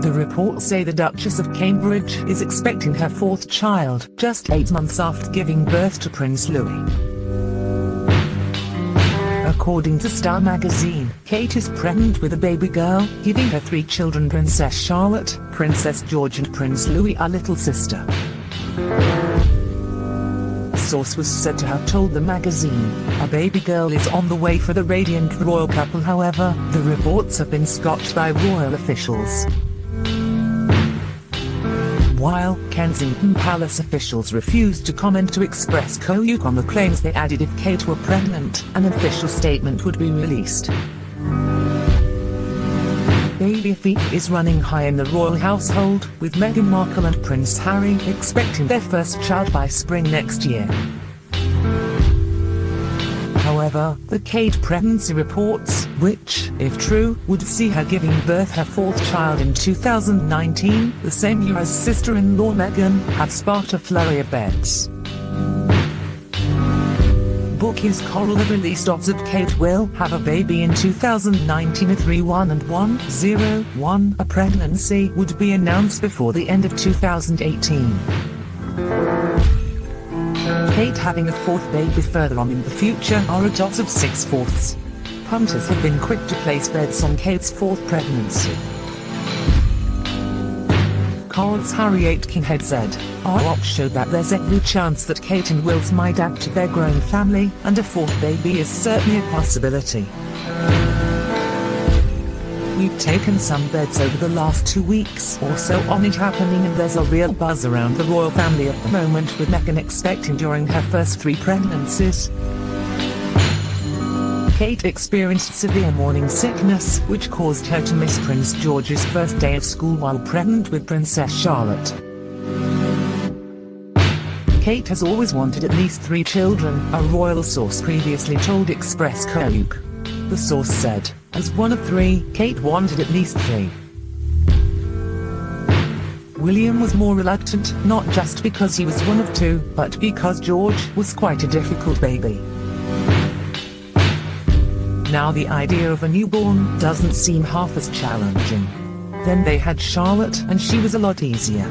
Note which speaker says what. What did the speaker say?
Speaker 1: The reports say the Duchess of Cambridge is expecting her fourth child just eight months after giving birth to Prince Louis. According to Star magazine, Kate is pregnant with a baby girl, giving her three children Princess Charlotte, Princess George and Prince Louis a little sister. Source was said to have told the magazine, a baby girl is on the way for the radiant royal couple however, the reports have been scotched by royal officials. While Kensington Palace officials refused to comment to Express.co.uk on the claims they added if Kate were pregnant, an official statement would be released. Baby feet is running high in the royal household, with Meghan Markle and Prince Harry expecting their first child by spring next year. However, the Kate pregnancy reports, which, if true, would see her giving birth her fourth child in 2019, the same year as sister-in-law Meghan, have sparked a flurry of bets. Bookies Coral have released odds that Kate will have a baby in 2019 at 31 and 101. A pregnancy would be announced before the end of 2018. Kate having a fourth baby further on in the future are a dot of 6 fourths. Punters have been quick to place bets on Kate's fourth pregnancy. Coral's Harry Aitkenhead said, Our odds show that there's every chance that Kate and Wills might add to their growing family, and a fourth baby is certainly a possibility. We've taken some bets over the last two weeks or so on it happening and there's a real buzz around the royal family at the moment with Meghan expecting during her first three pregnancies. Kate experienced severe morning sickness, which caused her to miss Prince George's first day of school while pregnant with Princess Charlotte. Kate has always wanted at least three children, a royal source previously told Express.co.uk. The source said, as one of three, Kate wanted at least three. William was more reluctant, not just because he was one of two, but because George was quite a difficult baby. Now the idea of a newborn doesn't seem half as challenging. Then they had Charlotte and she was a lot easier.